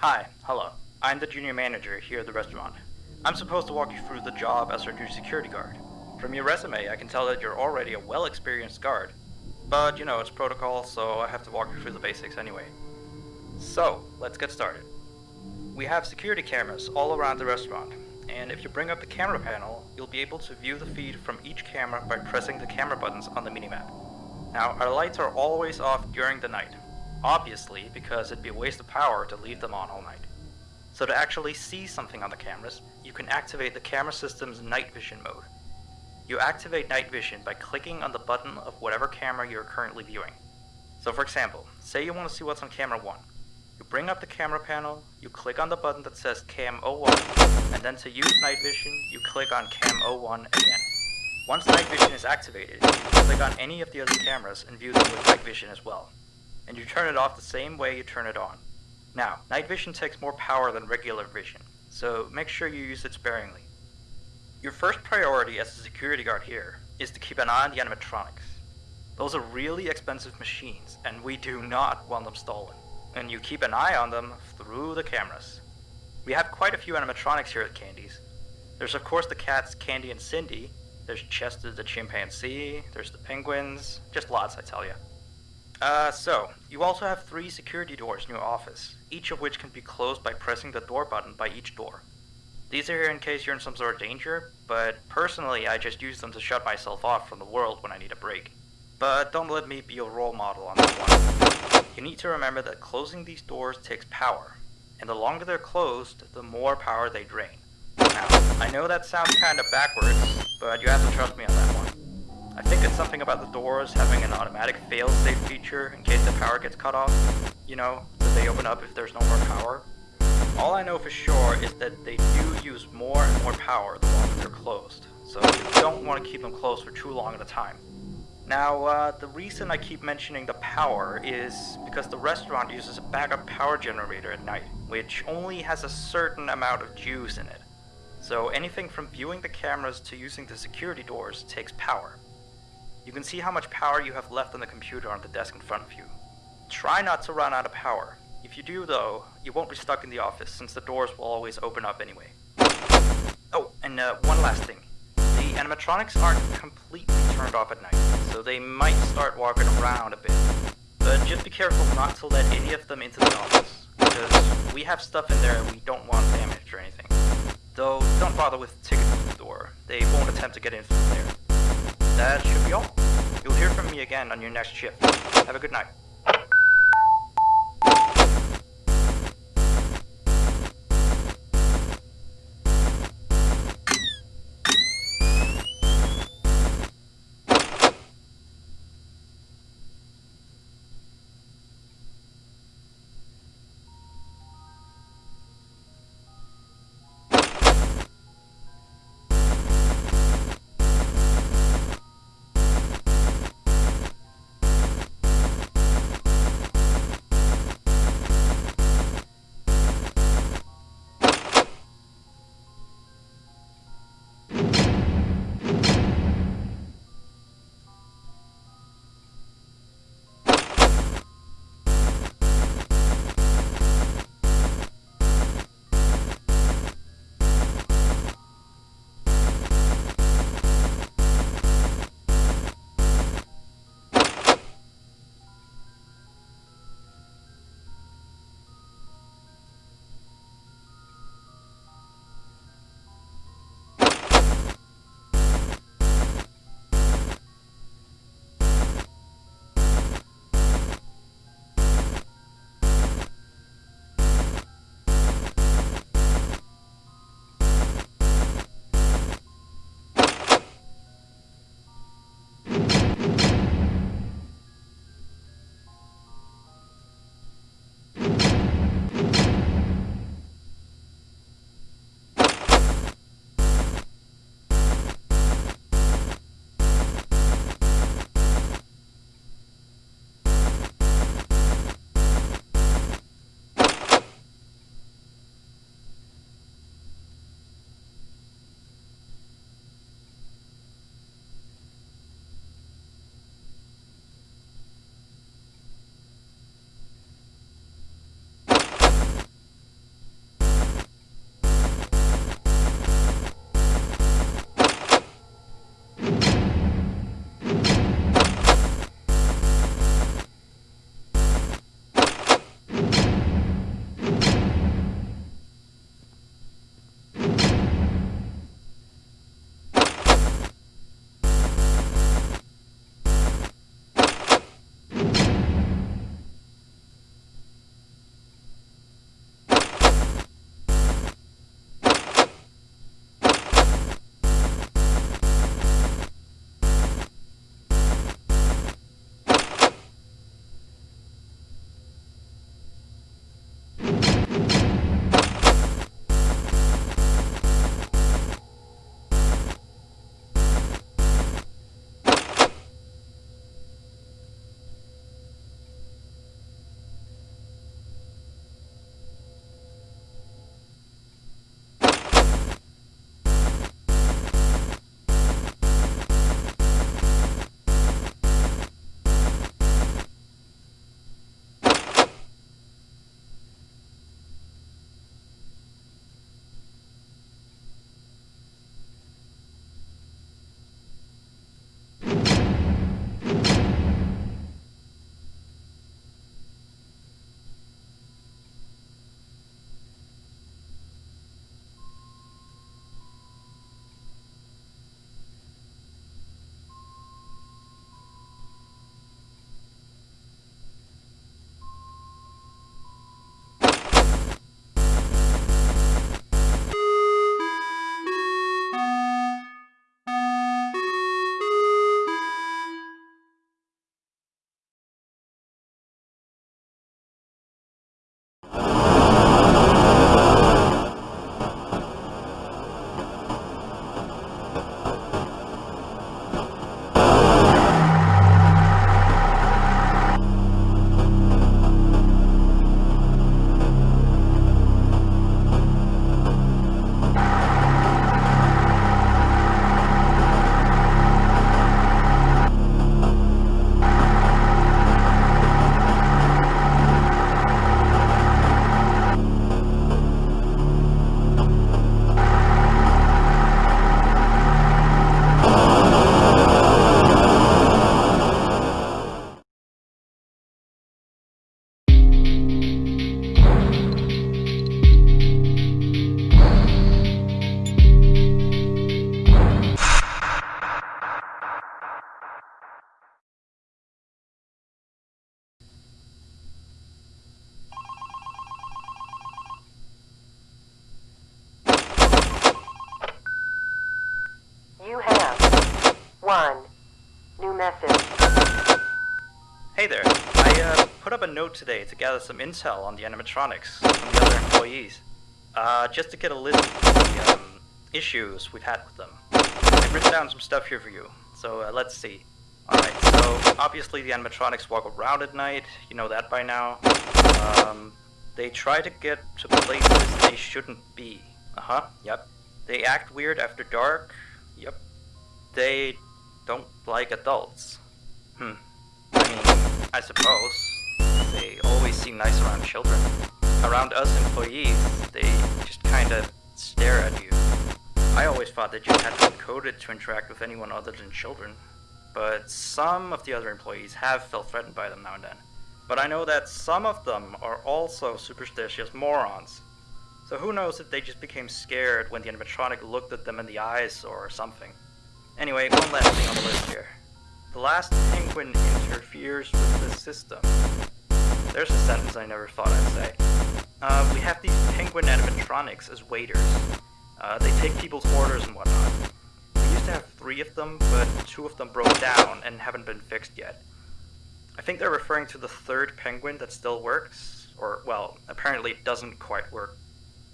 Hi, hello. I'm the junior manager here at the restaurant. I'm supposed to walk you through the job as our new security guard. From your resume, I can tell that you're already a well experienced guard. But you know, it's protocol, so I have to walk you through the basics anyway. So, let's get started. We have security cameras all around the restaurant, and if you bring up the camera panel, you'll be able to view the feed from each camera by pressing the camera buttons on the minimap. Now, our lights are always off during the night, obviously because it'd be a waste of power to leave them on all night. So to actually see something on the cameras, you can activate the camera system's night vision mode. You activate night vision by clicking on the button of whatever camera you're currently viewing. So for example, say you want to see what's on camera 1. You bring up the camera panel, you click on the button that says Cam 01, and then to use night vision, you click on Cam 01 again. Once night vision is activated, you can click on any of the other cameras and view them with night vision as well. And you turn it off the same way you turn it on. Now, night vision takes more power than regular vision, so make sure you use it sparingly. Your first priority as a security guard here is to keep an eye on the animatronics. Those are really expensive machines, and we do not want them stolen and you keep an eye on them through the cameras. We have quite a few animatronics here at Candy's. There's of course the cats Candy and Cindy, there's Chester the chimpanzee, there's the penguins, just lots I tell you. Uh, so, you also have three security doors in your office, each of which can be closed by pressing the door button by each door. These are here in case you're in some sort of danger, but personally I just use them to shut myself off from the world when I need a break. But don't let me be your role model on that one. You need to remember that closing these doors takes power, and the longer they're closed, the more power they drain. Now, I know that sounds kinda backwards, but you have to trust me on that one. I think it's something about the doors having an automatic fail-safe feature in case the power gets cut off. You know, that they open up if there's no more power. All I know for sure is that they do use more and more power the longer they're closed, so you don't want to keep them closed for too long at a time. Now, uh, the reason I keep mentioning the power is because the restaurant uses a backup power generator at night, which only has a certain amount of juice in it. So anything from viewing the cameras to using the security doors takes power. You can see how much power you have left on the computer on the desk in front of you. Try not to run out of power. If you do though, you won't be stuck in the office since the doors will always open up anyway. Oh, and uh, one last thing. The animatronics aren't completely turned off at night, so they might start walking around a bit. But just be careful not to let any of them into the office, because we have stuff in there we don't want damaged or anything. Though, don't bother with the ticket to the door. They won't attempt to get in from there. That should be all. You'll hear from me again on your next shift. Have a good night. Today to gather some intel on the animatronics from the other employees. Uh, just to get a list of the um, issues we've had with them. I've written down some stuff here for you, so uh, let's see. Alright, so obviously the animatronics walk around at night, you know that by now. Um, they try to get to places they shouldn't be. Uh-huh, yep. They act weird after dark, yep. They don't like adults. Hmm. I mean, I suppose. They always seem nice around children. Around us employees, they just kinda stare at you. I always thought that you had to be coded to interact with anyone other than children. But some of the other employees have felt threatened by them now and then. But I know that some of them are also superstitious morons. So who knows if they just became scared when the animatronic looked at them in the eyes or something. Anyway, one last thing on the list here. The last penguin interferes with the system. There's a sentence I never thought I'd say. Uh, we have these penguin animatronics as waiters. Uh, they take people's orders and whatnot. We used to have three of them, but two of them broke down and haven't been fixed yet. I think they're referring to the third penguin that still works, or, well, apparently it doesn't quite work.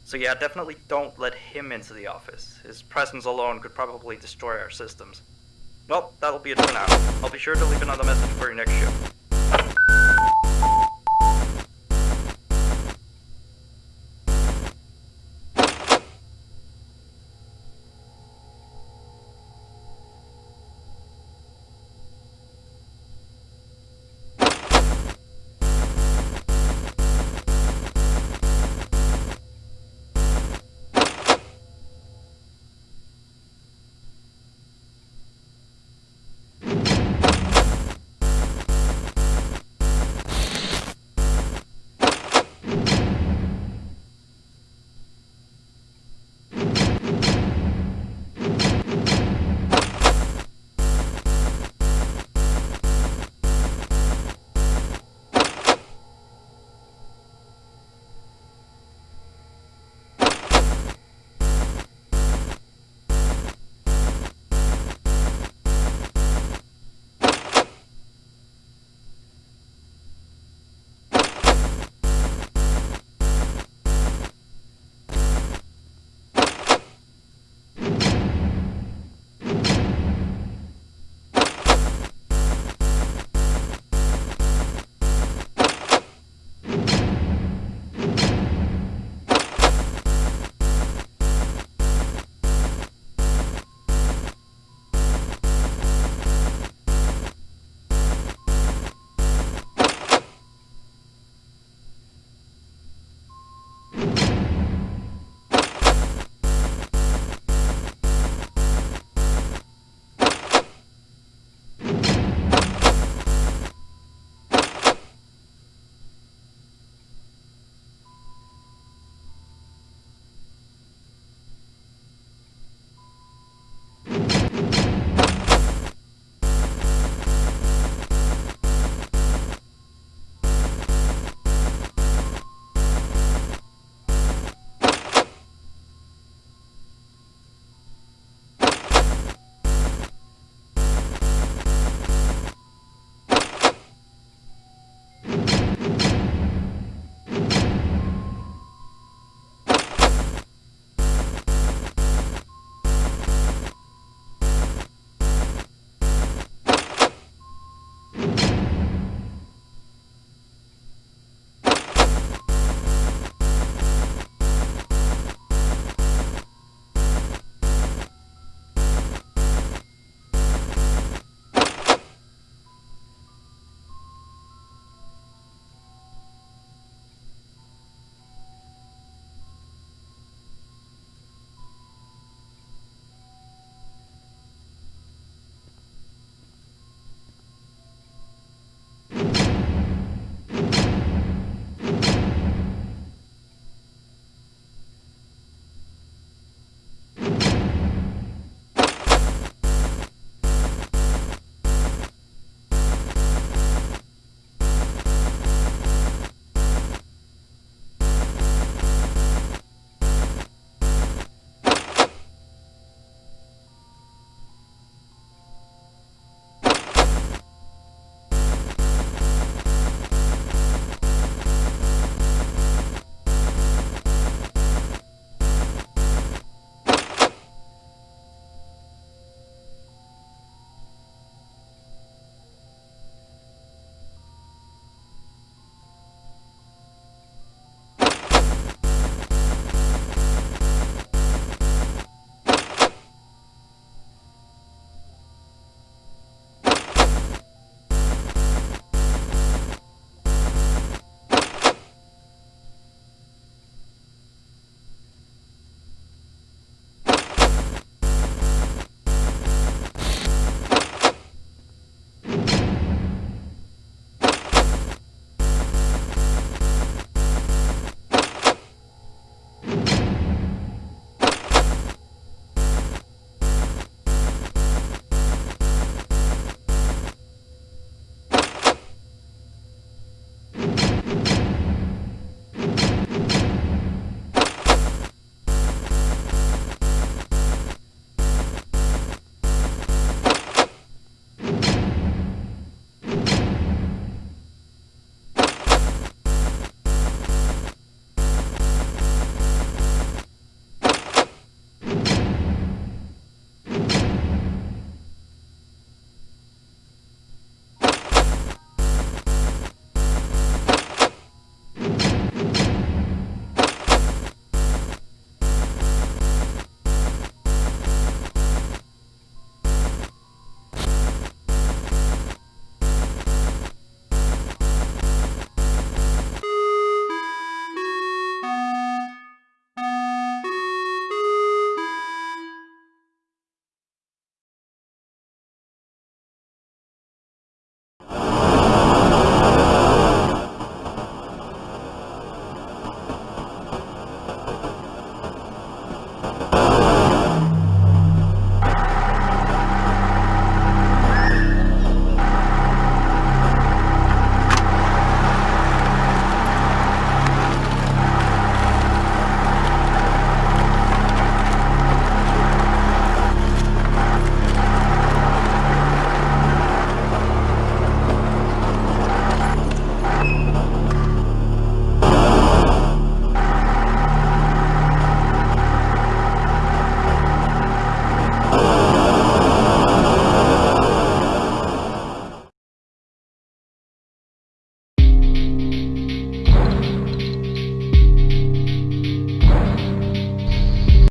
So yeah, definitely don't let him into the office. His presence alone could probably destroy our systems. Well, that'll be it for now. I'll be sure to leave another message for your next shift.